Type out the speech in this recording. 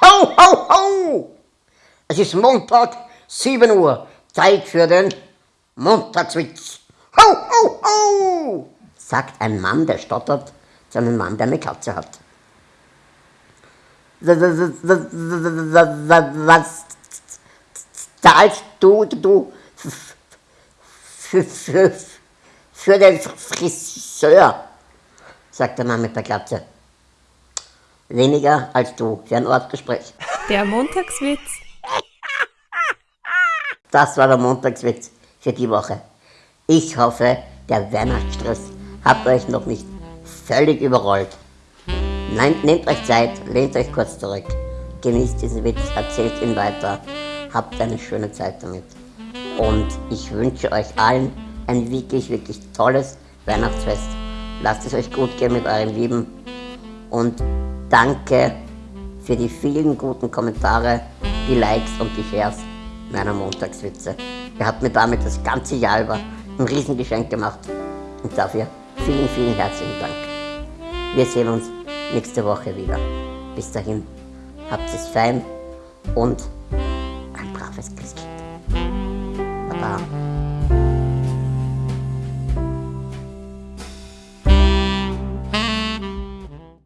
Ho, ho, ho! Es ist Montag, 7 Uhr. Zeit für den Montagswitz. Ho, ho, ho! sagt ein Mann, der stottert, zu einem Mann, der eine Katze hat. Was zahlst du, du für, für, für den Friseur? sagt der Mann mit der Katze. Weniger als du für ein Ortsgespräch. Der Montagswitz. Das war der Montagswitz für die Woche. Ich hoffe, der Weihnachtsstress hat euch noch nicht völlig überrollt. Nein, nehmt euch Zeit, lehnt euch kurz zurück, genießt diesen Witz, erzählt ihn weiter, habt eine schöne Zeit damit. Und ich wünsche euch allen ein wirklich, wirklich tolles Weihnachtsfest. Lasst es euch gut gehen mit euren Lieben und danke für die vielen guten Kommentare, die Likes und die Shares meiner Montagswitze. Ihr habt mir damit das ganze Jahr über ein Riesengeschenk gemacht und dafür vielen, vielen herzlichen Dank. Wir sehen uns nächste Woche wieder. Bis dahin, habt es fein und ein braves Christkind. Baba.